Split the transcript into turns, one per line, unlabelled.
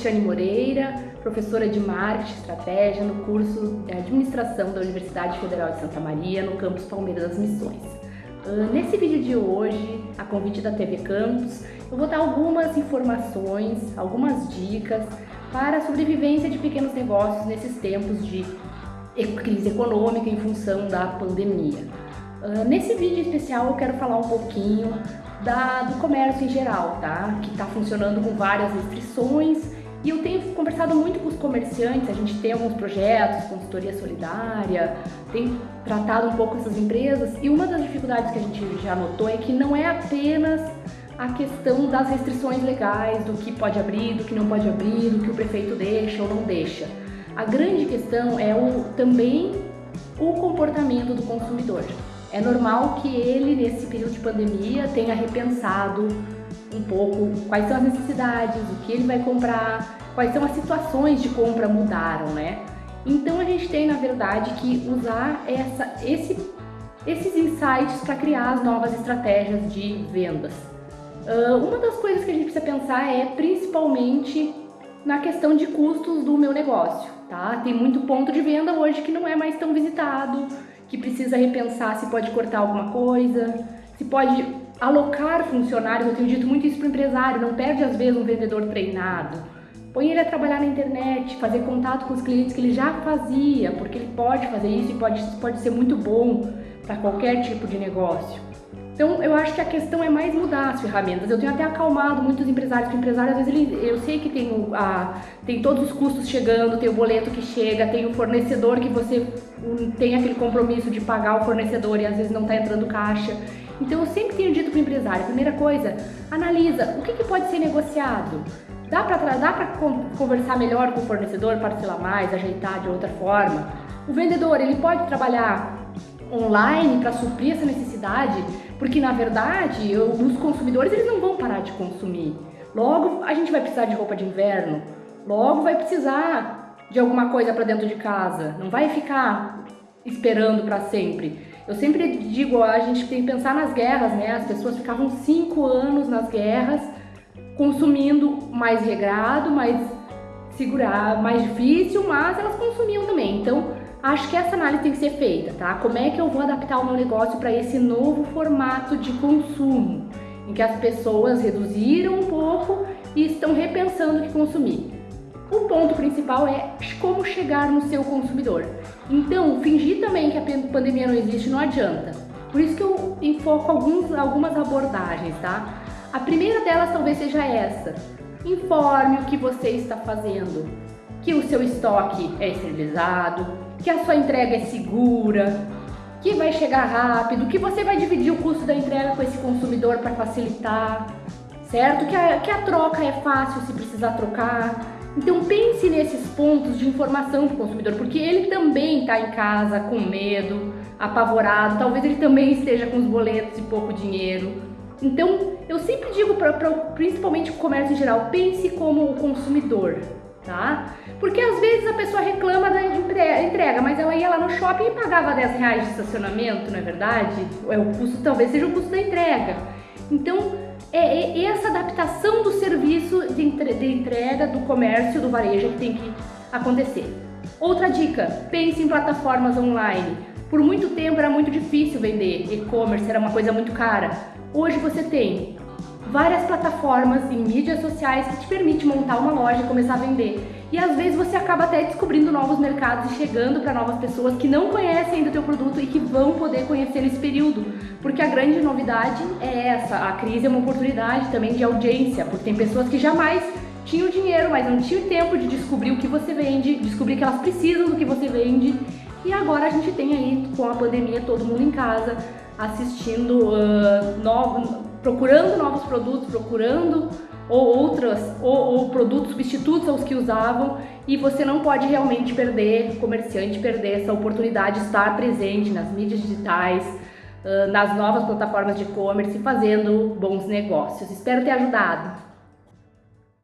Cristiane Moreira, professora de Marketing e Estratégia no curso de Administração da Universidade Federal de Santa Maria, no campus Palmeiras das Missões. Uh, nesse vídeo de hoje, a convite da TV Campus, eu vou dar algumas informações, algumas dicas para a sobrevivência de pequenos negócios nesses tempos de crise econômica em função da pandemia. Uh, nesse vídeo especial eu quero falar um pouquinho da, do comércio em geral, tá? Que está funcionando com várias restrições e eu tenho conversado muito com os comerciantes, a gente tem alguns projetos, consultoria solidária, tem tratado um pouco essas empresas e uma das dificuldades que a gente já notou é que não é apenas a questão das restrições legais, do que pode abrir, do que não pode abrir, do que o prefeito deixa ou não deixa. A grande questão é o, também o comportamento do consumidor. É normal que ele, nesse período de pandemia, tenha repensado um pouco quais são as necessidades, o que ele vai comprar, quais são as situações de compra mudaram, né? Então a gente tem, na verdade, que usar essa, esse, esses insights para criar as novas estratégias de vendas. Uh, uma das coisas que a gente precisa pensar é principalmente na questão de custos do meu negócio, tá? Tem muito ponto de venda hoje que não é mais tão visitado, que precisa repensar se pode cortar alguma coisa, se pode alocar funcionários, eu tenho dito muito isso para o empresário, não perde às vezes um vendedor treinado. Põe ele a trabalhar na internet, fazer contato com os clientes que ele já fazia, porque ele pode fazer isso e pode, pode ser muito bom para qualquer tipo de negócio. Então, eu acho que a questão é mais mudar as ferramentas. Eu tenho até acalmado muitos empresários, porque o empresário, às vezes, ele, eu sei que tem, a, tem todos os custos chegando, tem o boleto que chega, tem o fornecedor que você tem aquele compromisso de pagar o fornecedor e às vezes não está entrando caixa. Então, eu sempre tenho dito para o empresário, primeira coisa, analisa o que, que pode ser negociado. Dá para conversar melhor com o fornecedor, parcelar mais, ajeitar de outra forma? O vendedor, ele pode trabalhar online para suprir essa necessidade, porque na verdade eu, os consumidores eles não vão parar de consumir. Logo a gente vai precisar de roupa de inverno, logo vai precisar de alguma coisa para dentro de casa, não vai ficar esperando para sempre. Eu sempre digo, a gente tem que pensar nas guerras, né? As pessoas ficavam cinco anos nas guerras consumindo mais regrado, mais segurar, mais difícil, mas elas consumiam também. Então Acho que essa análise tem que ser feita, tá? Como é que eu vou adaptar o meu negócio para esse novo formato de consumo, em que as pessoas reduziram um pouco e estão repensando o que consumir. O ponto principal é como chegar no seu consumidor. Então, fingir também que a pandemia não existe não adianta. Por isso que eu enfoco alguns, algumas abordagens, tá? A primeira delas talvez seja essa. Informe o que você está fazendo. Que o seu estoque é esterilizado, que a sua entrega é segura, que vai chegar rápido, que você vai dividir o custo da entrega com esse consumidor para facilitar, certo? Que a, que a troca é fácil se precisar trocar. Então pense nesses pontos de informação para o consumidor, porque ele também está em casa com medo, apavorado, talvez ele também esteja com os boletos e pouco dinheiro. Então eu sempre digo, pra, pra principalmente o comércio em geral, pense como o consumidor, tá? Porque às vezes a pessoa reclama da entrega, mas ela ia lá no shopping e pagava 10 reais de estacionamento, não é verdade? É o custo, talvez seja o custo da entrega. Então, é, é essa adaptação do serviço de entrega, do comércio, do varejo que tem que acontecer. Outra dica, pense em plataformas online. Por muito tempo era muito difícil vender e-commerce, era uma coisa muito cara. Hoje você tem várias plataformas em mídias sociais que te permite montar uma loja e começar a vender. E às vezes você acaba até descobrindo novos mercados e chegando para novas pessoas que não conhecem ainda o teu produto e que vão poder conhecer nesse período. Porque a grande novidade é essa, a crise é uma oportunidade também de audiência, porque tem pessoas que jamais tinham dinheiro, mas não tinham tempo de descobrir o que você vende, descobrir que elas precisam do que você vende. E agora a gente tem aí, com a pandemia, todo mundo em casa, assistindo, uh, novo, procurando novos produtos, procurando ou outras ou, ou, produtos substitutos aos que usavam e você não pode realmente perder, comerciante perder essa oportunidade de estar presente nas mídias digitais, nas novas plataformas de e-commerce fazendo bons negócios. Espero ter ajudado.